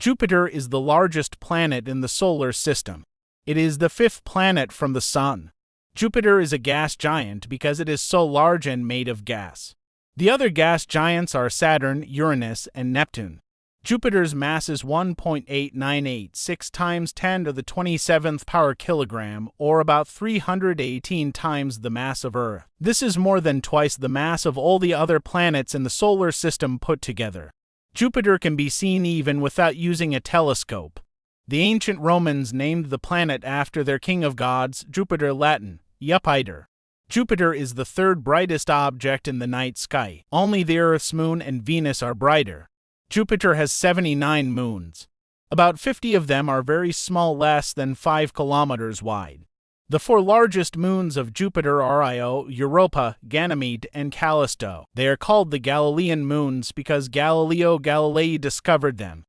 Jupiter is the largest planet in the solar system. It is the fifth planet from the Sun. Jupiter is a gas giant because it is so large and made of gas. The other gas giants are Saturn, Uranus, and Neptune. Jupiter's mass is 1.8986 times 10 to the 27th power kilogram, or about 318 times the mass of Earth. This is more than twice the mass of all the other planets in the solar system put together. Jupiter can be seen even without using a telescope. The ancient Romans named the planet after their king of gods, Jupiter Latin, Jupiter. Jupiter is the third brightest object in the night sky. Only the Earth's moon and Venus are brighter. Jupiter has 79 moons. About 50 of them are very small, less than 5 kilometers wide. The four largest moons of Jupiter are Io, Europa, Ganymede, and Callisto. They are called the Galilean moons because Galileo Galilei discovered them.